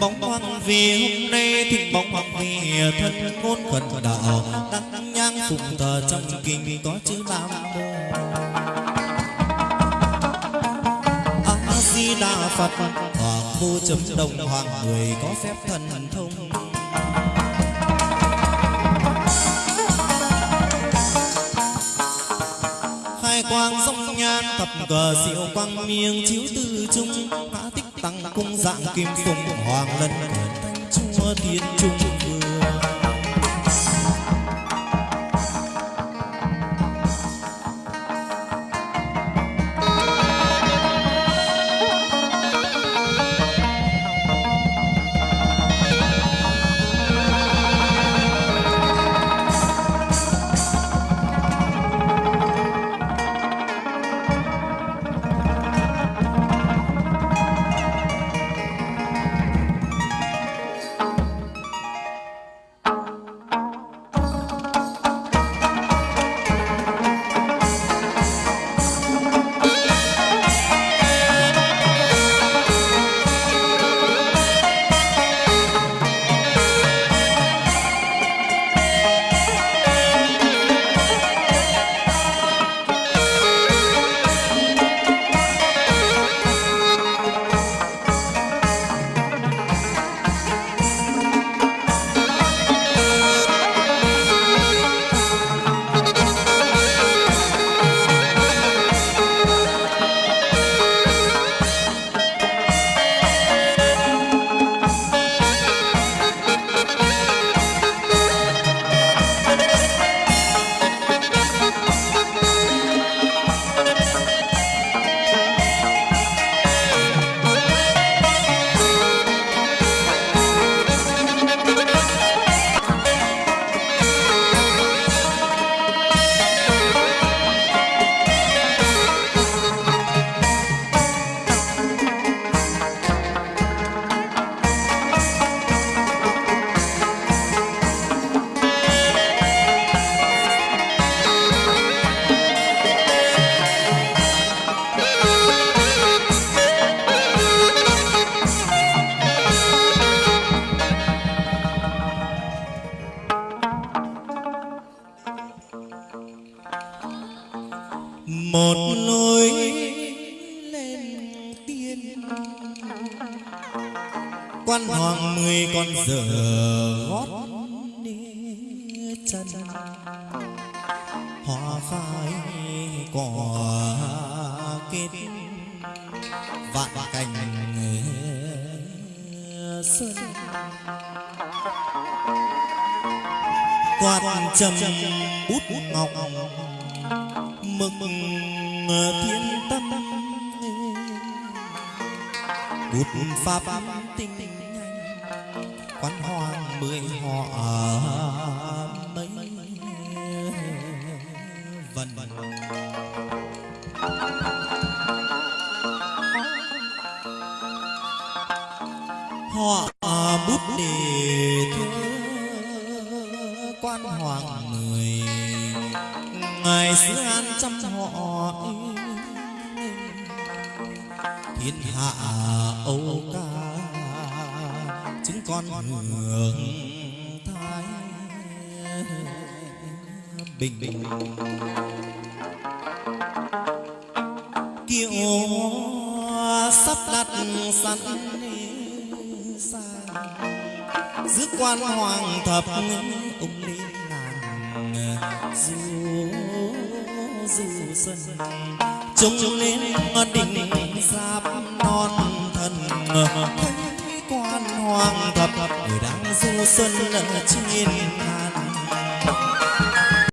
bóng hoàng vì hôm nay thịnh bóng hoàng vì thân ngôn khẩn đạo. Đăng nhang phụng thờ trong kinh có chữ nam a di đà phật, hoàng vô chấm đồng hoàng người có phép thần thông. Quang sông nhan thập cờ diệu quang miêng chiếu tư trung hạ tích tăng cung dạng kim phụng, hoàng lân thanh chúa thiên trung. vương một lối lên tiên. Quan hoàng mười con giờ gót đi chân. Hoa phai cỏ kết. Vạn cảnh xuân quạt trầm bút ngọc mực à, thiên tâm. Bút pháp tinh quan hoàng mười họ mấy vần. Họ bút đề thơ quan hoàng mười ngày xưa an trăm họ thiên hạ âu ca, chúng con hưởng thái bình. Bình kiệu sắp đặt sẵn giữ quan hoàng thập ông lên làng du du xuân trông lên đỉnh giáp non thần thấy quan hoàng thập, người đang du xuân ở trên